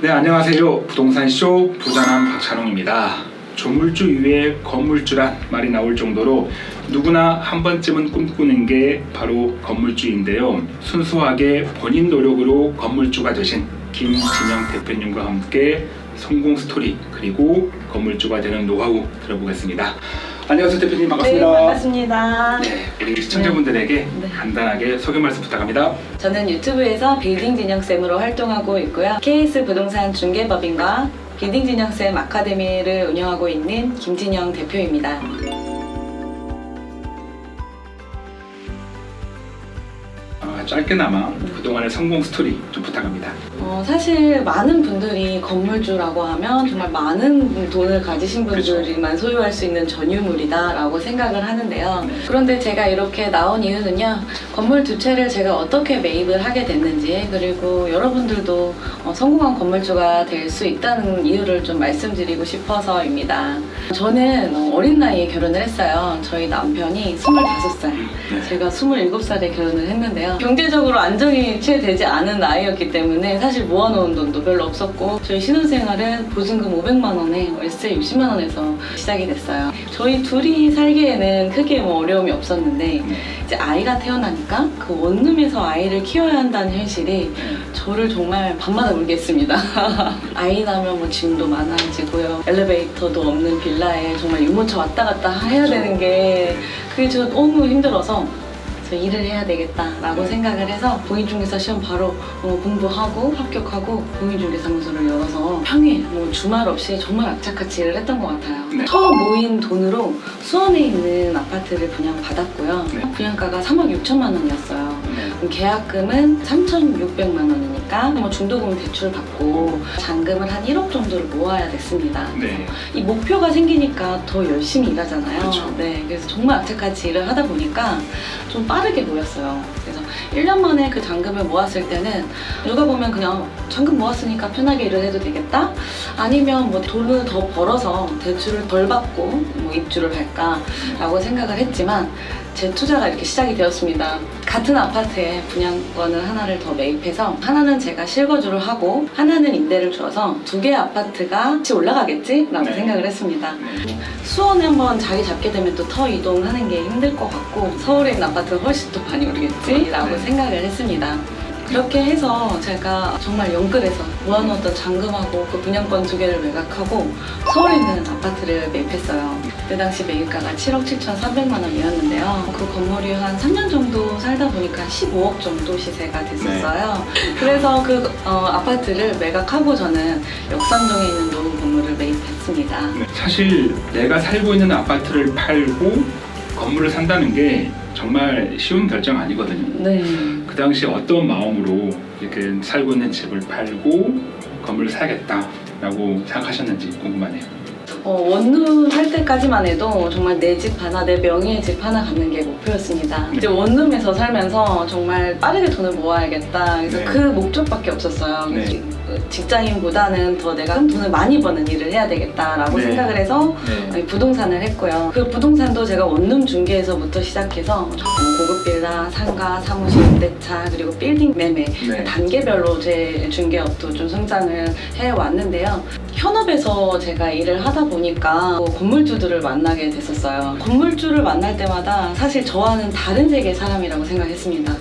네 안녕하세요. 부동산쇼 부자남 박찬홍입니다. 조물주 위에 건물주란 말이 나올 정도로 누구나 한 번쯤은 꿈꾸는 게 바로 건물주인데요. 순수하게 본인 노력으로 건물주가 되신 김진영 대표님과 함께 성공 스토리 그리고 건물주가 되는 노하우 들어보겠습니다 안녕하세요 대표님 반갑습니다 네, 반갑습니다. 네, 우리 시청자분들에게 네. 간단하게 소개 말씀 부탁합니다 저는 유튜브에서 빌딩 진영쌤으로 활동하고 있고요. KS 부동산 중개법인과 빌딩 진영쌤 아카데미를 운영하고 있는 김진영 대표입니다. 짧게나마 그동안의 성공 스토리 좀 부탁합니다 어, 사실 많은 분들이 건물주라고 하면 정말 많은 돈을 가지신 그렇죠. 분들만 소유할 수 있는 전유물이다라고 생각을 하는데요. 그런데 제가 이렇게 나온 이유는요. 건물 두 채를 제가 어떻게 매입을 하게 됐는지 그리고 여러분들도 어, 성공한 건물주가 될 수 있다는 이유를 좀 말씀드리고 싶어서입니다. 저는 어, 어린 나이에 결혼을 했어요. 저희 남편이 25살. 네. 제가 27살에 결혼을 했는데요. 경제 적으로 안정이 채 되지 않은 나이였기 때문에 사실 모아놓은 돈도 별로 없었고 저희 신혼생활은 보증금 500만 원에 월세 60만 원에서 시작이 됐어요. 저희 둘이 살기에는 크게 뭐 어려움이 없었는데 네. 이제 아이가 태어나니까 그 원룸에서 아이를 키워야 한다는 현실이 저를 정말 밤마다 울게 했습니다. 아이 나면 뭐 짐도 많아지고요. 엘리베이터도 없는 빌라에 정말 유모차 왔다 갔다 해야 되는 게 그게 저 너무 힘들어서 저 일을 해야 되겠다라고 네. 생각을 해서 공인중개사 시험 바로 어, 공부하고 합격하고 공인중개사무소를 열어서 평일 뭐 주말 없이 정말 악착같이 일을 했던 것 같아요. 네. 처음 모인 돈으로 수원에 있는 아파트를 분양받았고요. 네. 분양가가 3억 6천만 원이었어요. 네. 그럼 계약금은 3,600만 원이니까 뭐 중도금 대출 받고 잔금을 한 1억 정도를 모아야 됐습니다. 네. 이 목표가 생기니까 더 열심히 일하잖아요. 그렇죠. 네, 그래서 정말 악착같이 일을 하다 보니까 좀 빠르게 모였어요. 그래서 1년 만에 그 잔금을 모았을 때는 누가 보면 그냥 잔금 모았으니까 편하게 일을 해도 되겠다? 아니면 뭐 돈을 더 벌어서 대출을 덜 받고 뭐 입주를 할까라고 생각을 했지만 제 투자가 이렇게 시작이 되었습니다. 같은 아파트에 분양권을 하나를 더 매입해서 하나는 제가 실거주를 하고 하나는 임대를 줘서 두 개의 아파트가 같이 올라가겠지라고 네. 생각을 했습니다. 네. 수원에 한번 자리 잡게 되면 또 터 이동하는 게 힘들 것 같고 서울에 있는 아파트는 훨씬 더 많이 오르겠지라고 네. 생각을 했습니다. 그렇게 해서 제가 정말 영끌해서 모아놓았던 잔금하고 그 분양권 두 개를 매각하고 서울에 있는 아파트를 매입했어요. 그때 당시 매입가가 7억 7,300만 원이었는데요. 그 건물이 한 3년 정도 살다 보니까 15억 정도 시세가 됐었어요. 그래서 그 어, 아파트를 매각하고 저는 역삼동에 있는 노후 건물을 매입했습니다. 네. 사실 내가 살고 있는 아파트를 팔고 건물을 산다는 게 정말 쉬운 결정 아니거든요 네. 그 당시 어떤 마음으로 이렇게 살고 있는 집을 팔고 건물을 사야겠다라고 생각하셨는지 궁금하네요 어, 원룸 할 때까지만 해도 정말 내 집 하나, 내 명의의 집 하나 갖는 게 목표였습니다. 네. 이제 원룸에서 살면서 정말 빠르게 돈을 모아야겠다. 그래서 네. 그 목적밖에 없었어요. 네. 지- 직장인보다는 더 내가 돈을 많이 버는 일을 해야 되겠다라고 네. 생각을 해서 네. 부동산을 했고요. 그 부동산도 제가 원룸 중개에서부터 시작해서 어, 고급 빌라, 상가, 사무실, 임대차 그리고 빌딩 매매 네. 단계별로 제 중개업도 좀 성장을 해왔는데요. 현업에서 제가 일을 하다 보니까 뭐 건물주들을 만나게 됐었어요. 건물주를 만날 때마다 사실 저와는 다른 세계의 사람이라고 생각했습니다.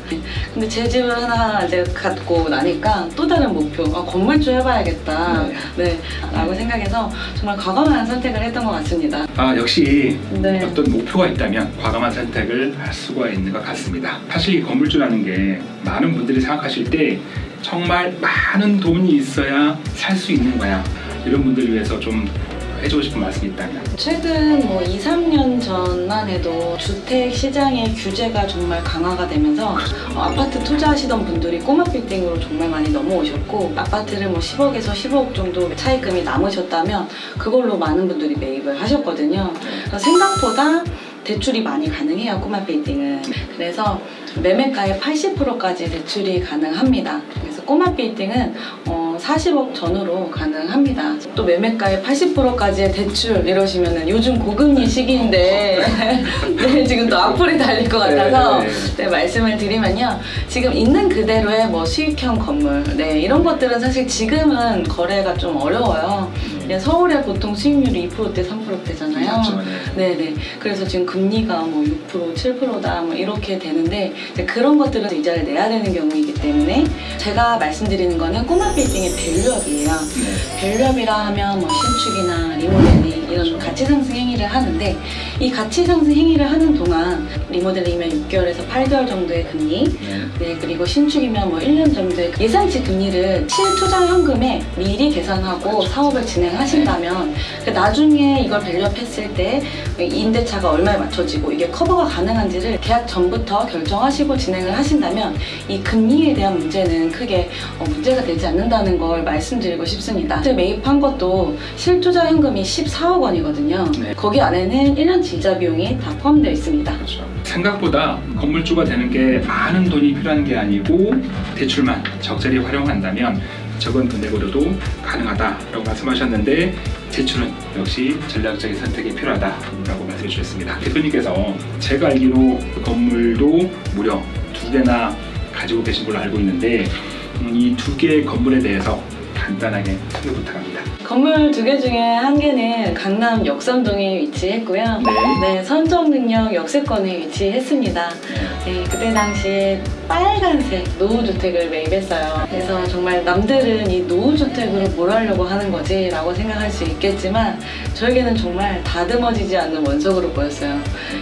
근데 제 집을 하나 이제 갖고 나니까 또 다른 목표, 아, 건물주 해봐야겠다. 네. 라고 생각해서 정말 과감한 선택을 했던 것 같습니다. 아 역시 네. 어떤 목표가 있다면 과감한 선택을 할 수가 있는 것 같습니다. 사실 이 건물주라는 게 많은 분들이 생각하실 때 정말 많은 돈이 있어야 살 수 있는 거야. 이런 분들을 위해서 좀 해주고 싶은 말씀이 있다면. 최근 뭐 2, 3년 전만 해도 주택 시장의 규제가 정말 강화가 되면서 어, 아파트 투자하시던 분들이 꼬마 빌딩으로 정말 많이 넘어오셨고 아파트를 뭐 10억에서 15억 정도 차입금이 남으셨다면 그걸로 많은 분들이 매입을 하셨거든요. 그래서 생각보다 대출이 많이 가능해요 꼬마 빌딩은. 그래서 매매가의 80%까지 대출이 가능합니다. 그래서 꼬마 빌딩은 어, 40억 전후로 가능합니다. 또 매매가의 80%까지의 대출 이러시면은 요즘 고금리 시기인데 네, 지금 또 악플이 달릴 것 같아서 네, 네. 네, 말씀을 드리면요. 지금 있는 그대로의 뭐 수익형 건물, 네, 이런 것들은 사실 지금은 거래가 좀 어려워요. 네, 서울에 보통 수익률이 2%대, 3%대잖아요. 맞죠, 네. 네 네. 그래서 지금 금리가 뭐 6%, 7%다 뭐 이렇게 되는데 그런 것들은 이자를 내야 되는 경우이기 때문에 제가 말씀드리는 거는 꼬마 빌딩의 value up이에요. 네. value up이라 하면 뭐 신축이나 리모델링 이런. 가치 상승 행위를 하는데 이 가치 상승 행위를 하는 동안 리모델링이면 6개월에서 8개월 정도의 금리 네. 네, 그리고 신축이면 뭐 1년 정도의 예상치 금리를 실투자 현금에 미리 계산하고 사업을 진행하신다면 그 나중에 이걸 value up 했을 때 임대차가 얼마에 맞춰지고 이게 커버가 가능한지를 계약 전부터 결정하시고 진행을 하신다면 이 금리에 대한 문제는 크게 어, 문제가 되지 않는다는 걸 말씀드리고 싶습니다. 매입한 것도 실투자 현금이 14억 원이거든요. 네. 거기 안에는 1년치 이자 비용이 다 포함되어 있습니다. 그렇죠. 생각보다 건물주가 되는 게 많은 돈이 필요한 게 아니고 대출만 적절히 활용한다면 적은 금액으로도 가능하다라고 말씀하셨는데 대출은 역시 전략적인 선택이 필요하다라고 말씀해 주셨습니다. 대표님께서 제가 알기로 건물도 무려 두 개나 가지고 계신 걸로 알고 있는데 음, 이두 개의 건물에 대해서 간단하게 소개 부탁합니다. 건물 두 개 중에 한 개는 강남 역삼동에 위치했고요. 네. 네, 선정능력 역세권에 위치했습니다. 네, 그때 당시에 빨간색 노후주택을 매입했어요. 그래서 정말 남들은 이 노후주택으로 뭘 하려고 하는 거지 라고 생각할 수 있겠지만 저에게는 정말 다듬어지지 않는 원석으로 보였어요.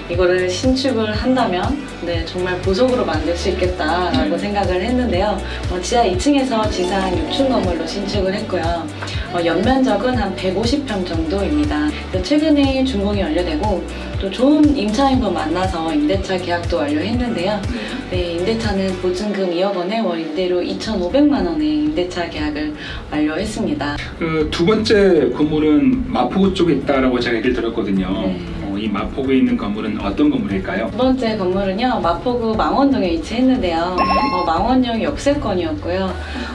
이거를 신축을 한다면 네, 정말 보석으로 만들 수 있겠다라고 네. 생각을 했는데요. 어, 지하 2층에서 지상 6층 건물로 신축을 했고요. 어, 연면적은 한 150평 정도입니다. 최근에 준공이 완료되고 또 좋은 임차인분 만나서 임대차 계약도 완료했는데요. 네, 임대차는 보증금 2억 원에 월 임대료 2,500만 원의 임대차 계약을 완료했습니다. 그 두 번째 건물은 마포구 쪽에 있다라고 제가 얘기를 들었거든요. 네. 어, 이 마포구에 있는 건물은 어떤 건물일까요? 두 번째 건물은요, 마포구 망원동에 위치했는데요. 네. 어, 망원역 역세권이었고요.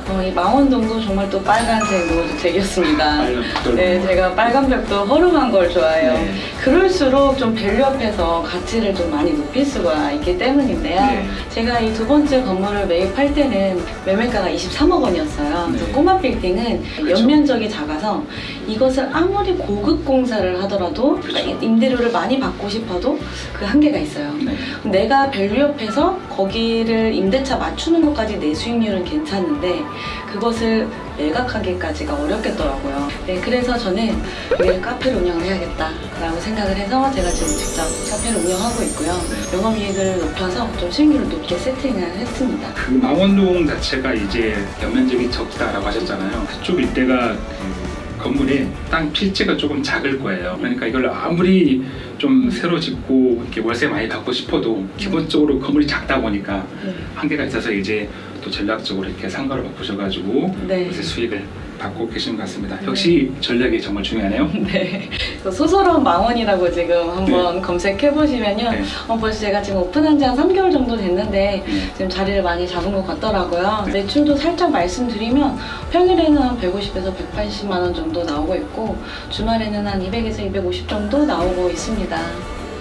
어, 이 망원동도 정말 또 빨간색 노후주택이었습니다. 빨간 벽돌 네. 제가 빨간 벽도 허름한 걸 좋아해요. 네. 그럴수록 좀 밸류업해서 가치를 좀 많이 높일 수가 있기 때문인데요. 네. 제가 이 두 번째 건물을 매입할 때는 매매가가 23억 원이었어요. 그래서 네. 꼬마 빌딩은 그렇죠. 연면적이 작아서 이것을 아무리 고급 공사를 하더라도 그렇죠. 임대료를 많이 받고 싶어도 그 한계가 있어요. 네. 내가 밸류업해서 거기를 임대차 맞추는 것까지 내 수익률은 괜찮은데 그것을 매각하기까지가 어렵겠더라고요. 네, 그래서 저는 여기를 카페를 운영을 해야겠다 라고 생각을 해서 제가 지금 직접 카페를 운영하고 있고요. 영업이익을 높여서 좀 수익률을 높게 세팅을 했습니다. 그 망원동 자체가 이제 연면적이 적다라고 하셨잖아요. 그쪽 일대가 그 건물의 땅 필지가 조금 작을 거예요. 그러니까 이걸 아무리 좀 새로 짓고 이렇게 월세 많이 받고 싶어도 기본적으로 건물이 작다 보니까 한계가 있어서 이제 또 전략적으로 이렇게 상가를 바꾸셔가지고 네. 요새 수익을 받고 계신 것 같습니다. 역시 전략이 정말 중요하네요. 네. 그 소설원 망원이라고 지금 한번 검색해 보시면요. 네. 어, 벌써 제가 지금 오픈한 지 한 3개월 정도 됐는데 네. 지금 자리를 많이 잡은 것 같더라고요. 네. 매출도 살짝 말씀드리면 평일에는 한 150에서 180만 원 정도 나오고 있고 주말에는 한 200에서 250 정도 나오고 있습니다.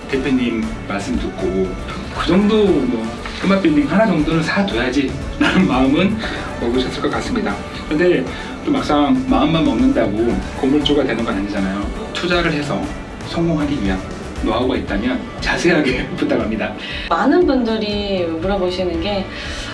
대표님 말씀 듣고 그 정도 뭐 금화 빌딩 하나 정도는 사둬야지 라는 마음은 먹으셨을 것 같습니다. 근데 또 막상 마음만 먹는다고 건물주가 되는 건 아니잖아요. 투자를 해서 성공하기 위한 노하우가 있다면 자세하게 부탁합니다. 많은 분들이 물어보시는 게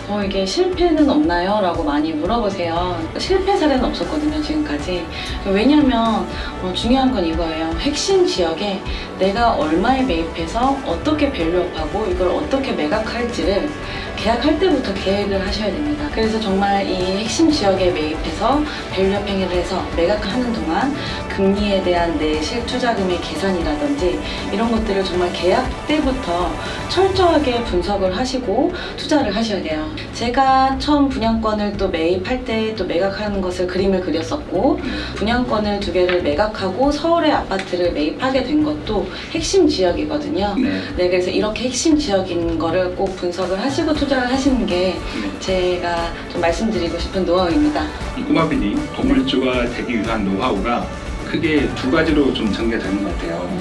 어, 이게 실패는 없나요? 라고 많이 물어보세요. 실패 사례는 없었거든요, 지금까지. 왜냐하면 어, 중요한 건 이거예요. 핵심 지역에 내가 얼마에 매입해서 어떻게 밸류업하고 이걸 어떻게 매각할지를 계약할 때부터 계획을 하셔야 됩니다. 그래서 정말 이 핵심 지역에 매입해서 value up 행위를 해서 매각하는 동안 금리에 대한 내 실투자금의 계산이라든지 이런 것들을 정말 계약 때부터 철저하게 분석을 하시고 투자를 하셔야 돼요. 제가 처음 분양권을 또 매입할 때 또 매각하는 것을 그림을 그렸었고 분양권을 두 개를 매각하고 서울의 아파트 를 매입하게 된 것도 핵심 지역이거든요. 네. 네, 그래서 이렇게 핵심 지역인 거를 꼭 분석을 하시고 투자 투자를 하시는 게 네. 제가 좀 말씀드리고 싶은 노하우입니다. 이 꼬마비님 건물주가 되기 위한 노하우가 크게 두 가지로 좀 전개되는 것 같아요.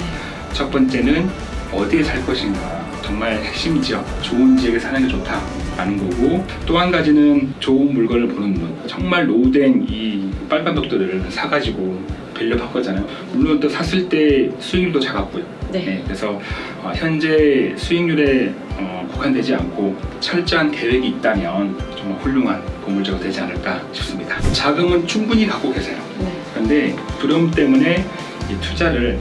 첫 번째는 어디에 살 것인가 정말 핵심 지역 좋은 지역에 사는 게 좋다 라는 거고 또 한 가지는 좋은 물건을 보는 눈 정말 노후된 이 빨간 벽돌을 사가지고 빌려볼 거잖아요 물론 또 샀을 때 수익률도 작았고요 네. 그래서 어, 현재 수익률에 어, 국한되지 않고 철저한 계획이 있다면 정말 훌륭한 건물주가 되지 않을까 싶습니다 자금은 충분히 갖고 계세요 네. 그런데 두려움 때문에 이 투자를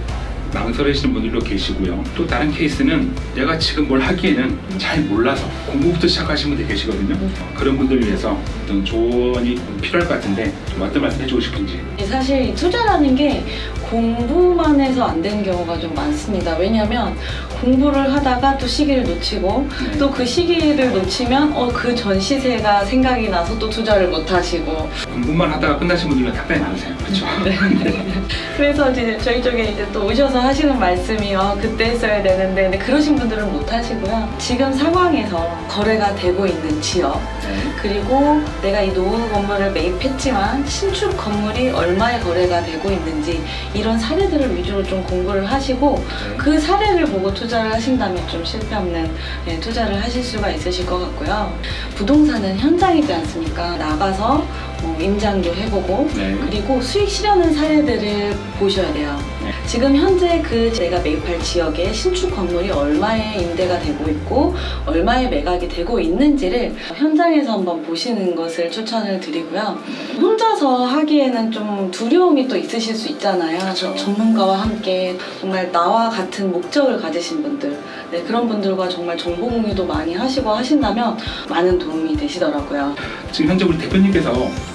망설이시는 분들도 계시고요. 또 다른 케이스는 내가 지금 뭘 하기에는 잘 몰라서 공부부터 시작하시는 분들 계시거든요. 음. 그런 분들을 위해서 어떤 조언이 필요할 것 같은데 좀 어떤 말씀 해주고 싶은지. 사실 이 투자라는 게 공부만 해서 안 되는 경우가 좀 많습니다. 왜냐하면 공부를 하다가 또 시기를 놓치고 네. 또그 시기를 놓치면 어, 그 전 시세가 생각이 나서 또 투자를 못 하시고 공부만 하다가 끝나신 분들은 상당히 많으세요. 그렇죠? 네. 그래서 이제 저희 쪽에 이제 또 오셔서 하시는 말씀이 어, 그때 했어야 되는데 근데 그러신 분들은 못 하시고요. 지금 상황에서 거래가 되고 있는 지역 네. 그리고 내가 이 노후 건물을 매입했지만 신축 건물이 얼마에 거래가 되고 있는지 이런 사례들을 위주로 좀 공부를 하시고 네. 그 사례를 보고 투자를 하신다면 좀 실패 없는 네, 투자를 하실 수가 있으실 것 같고요. 부동산은 현장이지 않습니까? 나가서 뭐 임장도 해보고 네. 그리고 수익 실현한 사례들을 보셔야 돼요. 네. 지금 현재 그 내가 매입할 지역에 신축 건물이 얼마에 임대가 되고 있고 얼마에 매각이 되고 있는지를 현장에서 한번 보시는 것을 추천을 드리고요. 혼자서 하기에는 좀 두려움이 또 있으실 수 있잖아요. 그렇죠. 전문가와 함께 정말 나와 같은 목적을 가지신 분들, 네, 그런 분들과 정말 정보 공유도 많이 하시고 하신다면 많은 도움이 되시더라고요. 지금 현재 우리 대표님께서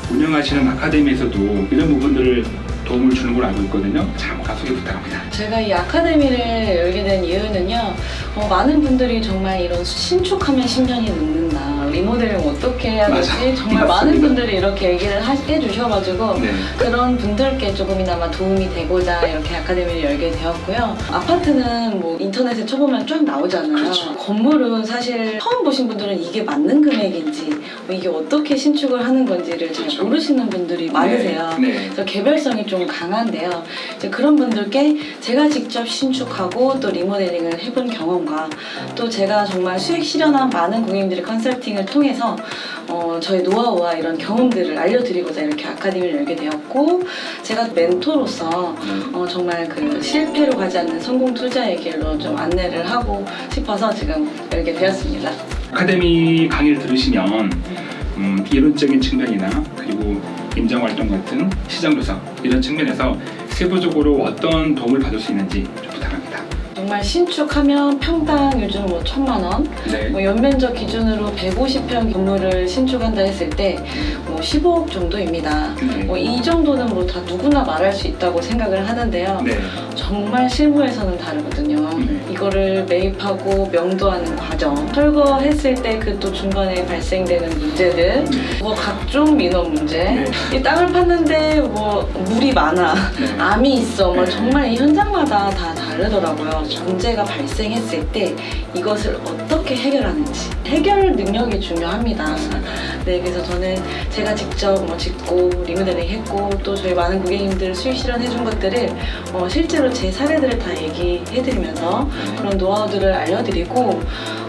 운영하시는 아카데미에서도 이런 부분들을 도움을 주는 걸로 알고 있거든요. 잠깐 소개 부탁합니다. 제가 이 아카데미를 열게 된 이유는요, 어, 많은 분들이 정말 이런 신축하면 10년이 넘는다, 리모델링 어떻게 해야 되지? 맞아. 정말 많은 맞습니다. 분들이 이렇게 얘기를 하- 해주셔가지고, 네. 그런 분들께 조금이나마 도움이 되고자 이렇게 아카데미를 열게 되었고요. 아파트는 뭐 인터넷에 쳐보면 쫙 나오잖아요. 그렇죠. 건물은 사실 처음 보신 분들은 이게 맞는 금액인지, 뭐 이게 어떻게 신축을 하는 건지를 잘 그렇죠. 모르시는 분들이 많으세요. 네. 네. 그래서 개별성이 좀 강한데요. 이제 그런 분들께 제가 직접 신축하고 또 리모델링을 해본 경험과 또 제가 정말 수익 실현한 많은 고객님들의 컨설팅을 통해서 어, 저의 노하우와 이런 경험들을 알려드리고자 이렇게 아카데미를 열게 되었고 제가 멘토로서 네. 어, 정말 그 실패로 가지 않는 성공 투자의 길로 좀 안내를 하고 싶어서 지금 열게 되었습니다. 아카데미 강의를 들으시면 음, 이론적인 측면이나 그리고 임장활동 같은 시장조사 이런 측면에서 세부적으로 어떤 도움을 받을 수 있는지 좀 부탁합니다. 정말 신축하면 평당 요즘 뭐 천만 원, 네. 뭐 연면적 기준으로 150평 건물을 신축한다 했을 때 뭐 15억 정도입니다. 네. 뭐이 정도는 뭐 다 누구나 말할 수 있다고 생각을 하는데요. 네. 정말 실무에서는 다르거든요. 네. 이거를 매입하고 명도하는 과정, 철거했을 때 그 또 중간에 발생되는 문제들, 뭐 각종 민원 문제, 네. 이 땅을 팠는데 뭐 물이 많아, 네. 암이 있어, 뭐 네. 정말 이 현장마다 다 다르더라고요. 문제가 발생했을 때 이것을 어떻게 해결하는지 해결 능력이 중요합니다. 네, 그래서 저는 제가 직접 뭐 짓고 리모델링 했고 또 저희 많은 고객님들 수익 실현해준 것들을 어, 실제로 제 사례들을 다 얘기해드리면서 그런 노하우들을 알려드리고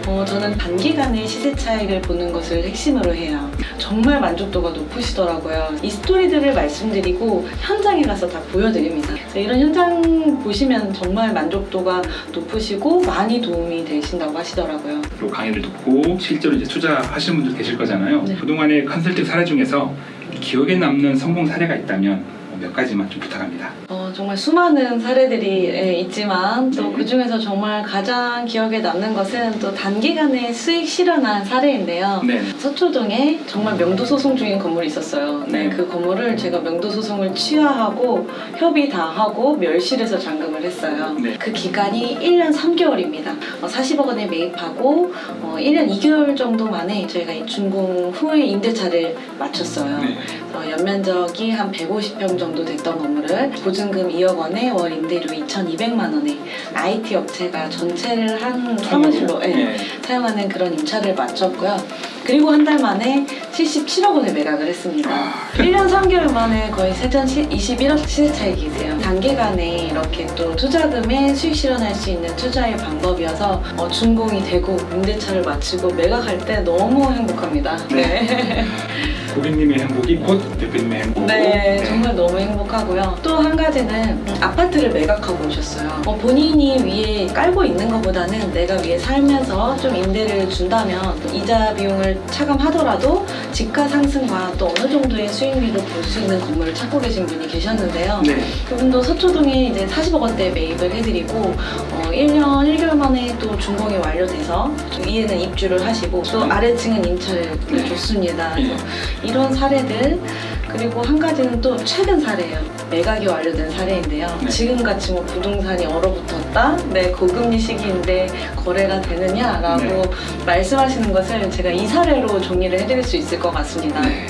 어, 저는 단기간에 시세 차익을 보는 것을 핵심으로 해요. 정말 만족도가 높으시더라고요. 이 스토리들을 말씀드리고 현장에 가서 다 보여드립니다. 이런 현장 보시면 정말 만족도가 높으시고 많이 도움이 되신다고 하시더라고요. 또 강의를 듣고 실제로 이제 투자하시는 분들 계실 거잖아요. 네. 그동안의 컨설팅 사례 중에서 기억에 남는 성공 사례가 있다면 몇 가지만 좀 부탁합니다. 어, 정말 수많은 사례들이 예, 있지만 또 네. 그 중에서 정말 가장 기억에 남는 것은 또 단기간에 수익 실현한 사례인데요. 네. 서초동에 정말 명도 소송 중인 건물이 있었어요. 네, 네. 그 건물을 제가 명도 소송을 취하하고 협의 다 하고 멸실해서 잔금을 했어요. 네. 그 기간이 1년 3개월입니다. 40억 원에 매입하고 어, 1년 2개월 정도 만에 저희가 이 준공 후에 임대차를 마쳤어요. 네. 어, 연면적이 한 150평 정도 됐던 건물을 보증금 2억 원에 월 임대료 2,200만 원에 IT 업체가 전체를 한 사무실로 예, 네. 사용하는 그런 임차를 마쳤고요. 그리고 한 달 만에 77억 원에 매각을 했습니다. 아. 1년 3개월 만에 거의 세전 21억 시세 차익이세요. 단기간에 이렇게 또 투자금에 수익 실현할 수 있는 투자의 방법이어서 어, 준공이 되고 임대차를 마치고 매각할 때 너무 행복합니다. 네. 고객님의 행복이 곧 대표님의 행복. 네, 정말 너무 행복하고요. 또 한 가지는 아파트를 매각하고 오셨어요. 어, 본인이 위에 깔고 있는 것보다는 내가 위에 살면서 좀 임대를 준다면 이자 비용을 차감하더라도 지가 상승과 또 어느 정도의 수익률을 볼 수 있는 건물을 찾고 계신 분이 계셨는데요. 네. 그분도 서초동에 이제 40억 원대 매입을 해드리고 어, 1년 1개월 만에 또 준공이 완료돼서 위에는 입주를 하시고 또 아래층은 임차를 네. 줬습니다. 예. 이런 사례들 그리고 한 가지는 또 최근 사례예요. 매각이 완료된 사례인데요. 네. 지금같이 뭐 부동산이 얼어붙었다, 네 고금리 시기인데 거래가 되느냐라고 네. 말씀하시는 것을 제가 이 사례로 정리를 해드릴 수 있을 것 같습니다. 네.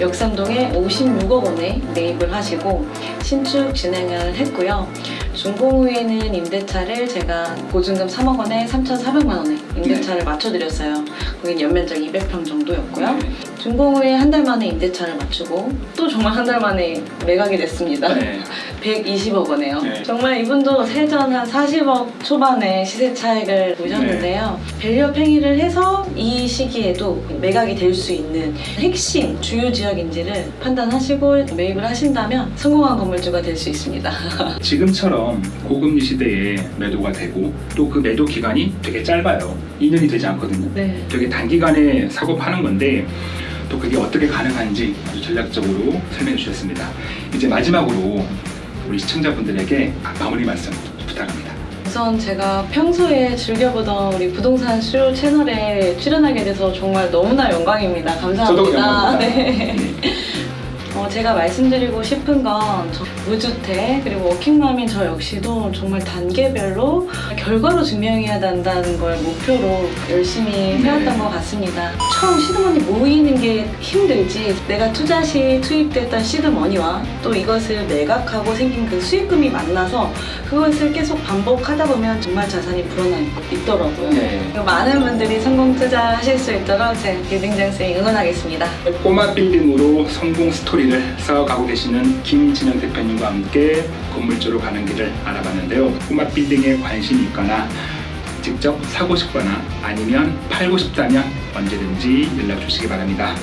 역삼동에 56억 원에 매입을 하시고 신축 진행을 했고요. 준공 후에는 임대차를 제가 보증금 3억 원에 3,400만 원에 임대차를 맞춰드렸어요. 거긴 연면적 200평 정도였고요. 네. 준공 후에 한 달 만에 임대차를 맞추고 또 정말 한 달 만에 매각이 됐습니다. 네. 120억 원에요. 네. 정말 이분도 세전 한 40억 초반에 시세 차익을 보셨는데요. 네. value up 행위를 해서 이 시기에도 매각이 될 수 있는 핵심 주요 지역인지를 판단하시고 매입을 하신다면 성공한 건물주가 될 수 있습니다. 지금처럼 고금리 시대에 매도가 되고 또 그 매도 기간이 되게 짧아요. 2년이 되지 않거든요. 네. 되게 단기간에 사고 파는 건데 또 그게 어떻게 가능한지 아주 전략적으로 설명해 주셨습니다. 이제 마지막으로 우리 시청자분들에게 마무리 말씀 부탁합니다. 우선 제가 평소에 즐겨보던 우리 부동산 수요 채널에 출연하게 돼서 정말 너무나 영광입니다. 감사합니다. 저도 영광입니다. 네. 어, 제가 말씀드리고 싶은 건 저- 무주택 그리고 워킹맘인 저 역시도 정말 단계별로 결과로 증명해야 한다는 걸 목표로 열심히 해왔던 네. 것 같습니다. 처음 시드머니 모이는 게 힘들지 내가 투자 시 투입됐던 시드머니와 또 이것을 매각하고 생긴 그 수익금이 만나서 그것을 계속 반복하다 보면 정말 자산이 불어나 있- 있더라고요. 네. 많은 분들이 성공 투자하실 수 있도록 제 빌딩장쌤이 응원하겠습니다. 꼬마 빌딩으로 성공 스토리를 쌓아가고 계시는 김진영 대표님과 함께 건물주로 가는 길을 알아봤는데요. 꼬마 빌딩에 관심이 있거나 직접 사고 싶거나 아니면 팔고 싶다면 언제든지 연락 주시기 바랍니다.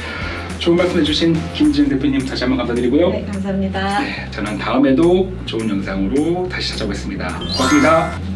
좋은 말씀 해주신 김진영 대표님 다시 한번 감사드리고요. 네, 감사합니다. 네, 저는 다음에도 좋은 영상으로 다시 찾아오겠습니다. 고맙습니다.